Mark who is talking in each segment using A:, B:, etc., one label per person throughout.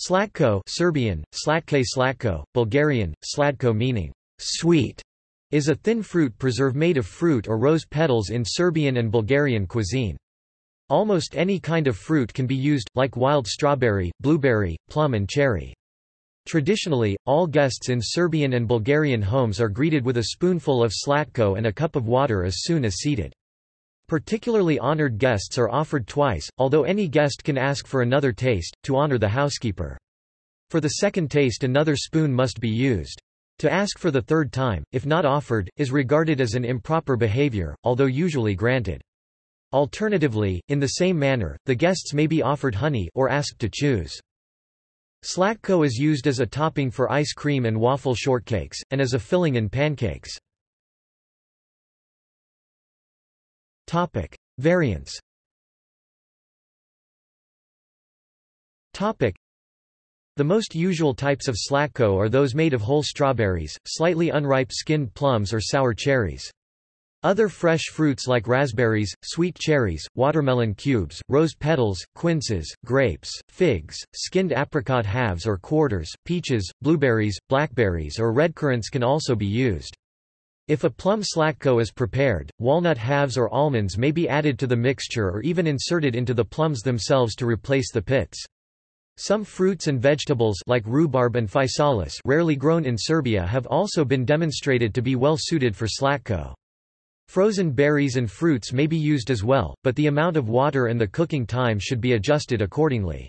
A: Slatko Serbian, slatke slatko, Bulgarian, sladko meaning sweet, is a thin fruit preserve made of fruit or rose petals in Serbian and Bulgarian cuisine. Almost any kind of fruit can be used, like wild strawberry, blueberry, plum and cherry. Traditionally, all guests in Serbian and Bulgarian homes are greeted with a spoonful of slatko and a cup of water as soon as seated. Particularly honored guests are offered twice, although any guest can ask for another taste, to honor the housekeeper. For the second taste another spoon must be used. To ask for the third time, if not offered, is regarded as an improper behavior, although usually granted. Alternatively, in the same manner, the guests may be offered honey or asked to choose. Slatko is used as a topping for ice cream and waffle shortcakes, and as a filling in pancakes. Topic. Variants Topic. The most usual types of slatko are those made of whole strawberries, slightly unripe skinned plums or sour cherries. Other fresh fruits like raspberries, sweet cherries, watermelon cubes, rose petals, quinces, grapes, figs, skinned apricot halves or quarters, peaches, blueberries, blackberries or red currants can also be used. If a plum slatko is prepared, walnut halves or almonds may be added to the mixture or even inserted into the plums themselves to replace the pits. Some fruits and vegetables like rhubarb and physalis rarely grown in Serbia have also been demonstrated to be well suited for slatko. Frozen berries and fruits may be used as well, but the amount of water and the cooking time should be adjusted accordingly.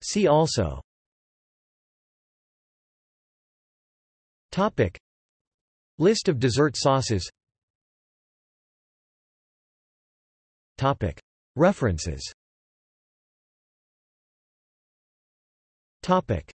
A: See also Topic. List of dessert sauces Topic. References Topic.